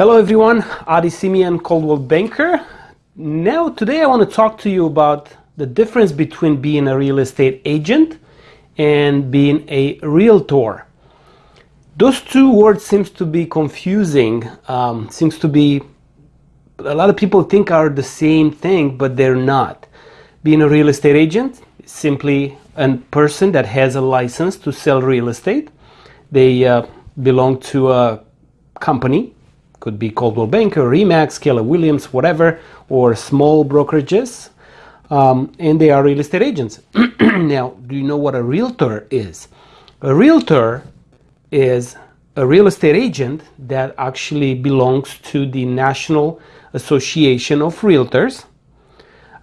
Hello everyone, Adi Simeon, Coldwell Banker. Now today I want to talk to you about the difference between being a real estate agent and being a realtor. Those two words seems to be confusing, um, seems to be, a lot of people think are the same thing, but they're not. Being a real estate agent is simply a person that has a license to sell real estate. They uh, belong to a company could be Coldwell Banker, Remax, Keller Williams, whatever, or small brokerages, um, and they are real estate agents. now, do you know what a realtor is? A realtor is a real estate agent that actually belongs to the National Association of Realtors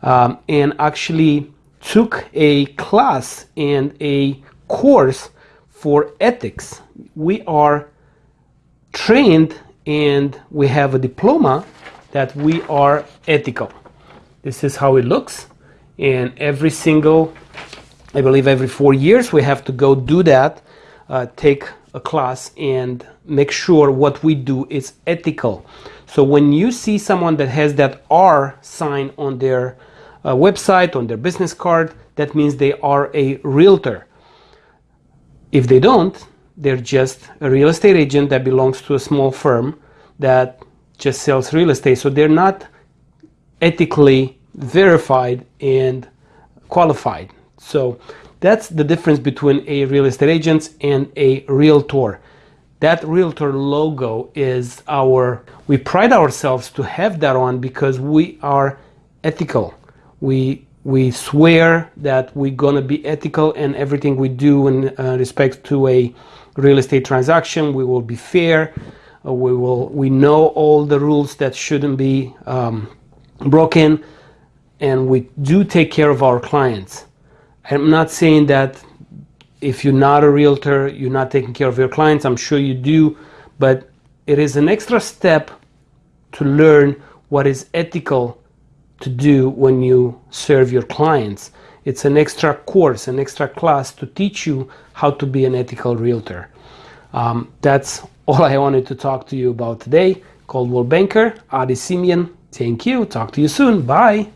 um, and actually took a class and a course for ethics. We are trained and we have a diploma that we are ethical. This is how it looks and every single, I believe every four years we have to go do that, uh, take a class and make sure what we do is ethical. So when you see someone that has that R sign on their uh, website, on their business card, that means they are a realtor. If they don't, they're just a real estate agent that belongs to a small firm that just sells real estate. So they're not ethically verified and qualified. So that's the difference between a real estate agent and a realtor. That realtor logo is our, we pride ourselves to have that on because we are ethical. We we swear that we're going to be ethical in everything we do in uh, respect to a real estate transaction. We will be fair. Uh, we will we know all the rules that shouldn't be um, broken, and we do take care of our clients. I'm not saying that if you're not a realtor, you're not taking care of your clients. I'm sure you do, but it is an extra step to learn what is ethical to do when you serve your clients. It's an extra course, an extra class to teach you how to be an ethical realtor. Um, that's all I wanted to talk to you about today. Coldwell Banker, Adi Simeon. Thank you. Talk to you soon. Bye.